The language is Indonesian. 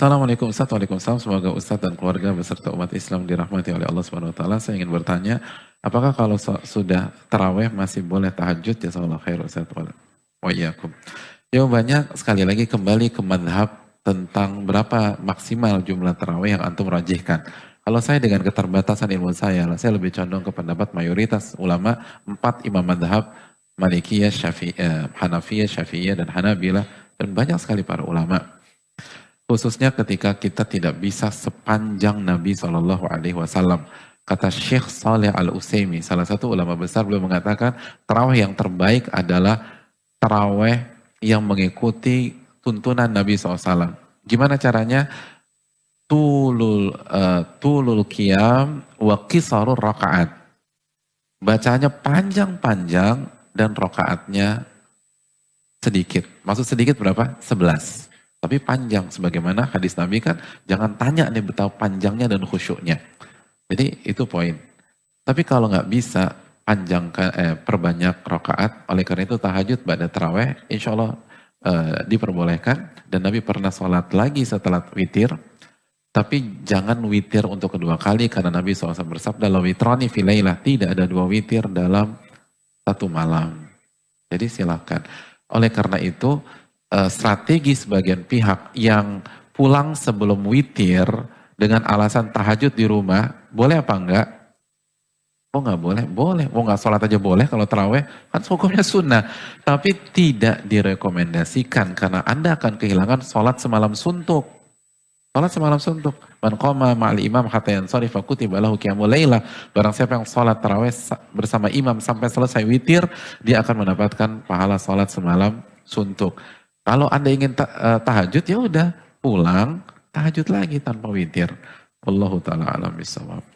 Assalamualaikum Ustaz, Waalaikumsalam. Semoga Ustaz dan keluarga beserta umat Islam dirahmati oleh Allah Subhanahu Wa Taala. Saya ingin bertanya, apakah kalau sudah taraweh masih boleh tahajud? Ya khair Ustaz. Wa iyyakum. Jawabannya sekali lagi kembali ke madhab tentang berapa maksimal jumlah taraweh yang antum rajihkan. Kalau saya dengan keterbatasan ilmu saya, saya lebih condong ke pendapat mayoritas ulama empat imam madhab Malikiyah, Syafi'iyah, Hanafiyah, Syafi'iyah, dan Hanabilah, dan banyak sekali para ulama Khususnya ketika kita tidak bisa sepanjang Nabi Shallallahu Alaihi Wasallam. Kata Syekh Saleh Al Utsaimin, salah satu ulama besar, beliau mengatakan terawih yang terbaik adalah terawih yang mengikuti tuntunan Nabi SAW. Gimana caranya? Tulul uh, tulul qiyam wa qisarur rakaat. Bacanya panjang-panjang dan rakaatnya sedikit. Maksud sedikit berapa? 11. Tapi panjang, sebagaimana hadis Nabi kan, jangan tanya nih betapa panjangnya dan khusyuknya. Jadi itu poin. Tapi kalau nggak bisa panjangkan, eh, perbanyak rokaat, oleh karena itu tahajud pada terawih, insya Allah eh, diperbolehkan. Dan Nabi pernah sholat lagi setelah witir, tapi jangan witir untuk kedua kali karena Nabi SAW bersabda, La witrani filailah, tidak ada dua witir dalam satu malam. Jadi silakan. Oleh karena itu, uh, strategi sebagian pihak yang pulang sebelum witir dengan alasan tahajud di rumah, boleh apa enggak? Oh nggak boleh? Boleh. Oh nggak sholat aja boleh kalau terawih? Kan hukumnya sunnah. Tapi tidak direkomendasikan karena Anda akan kehilangan sholat semalam suntuk. Sholat semalam suntuk. Man qoma ma'al imam hatta yansari fakutiba lahu laila. Barang siapa yang sholat terawih bersama imam sampai selesai witir, dia akan mendapatkan pahala sholat semalam suntuk. Kalau Anda ingin uh, tahajud ya udah pulang tahajud lagi tanpa witir. Allahu taala alam bisawab.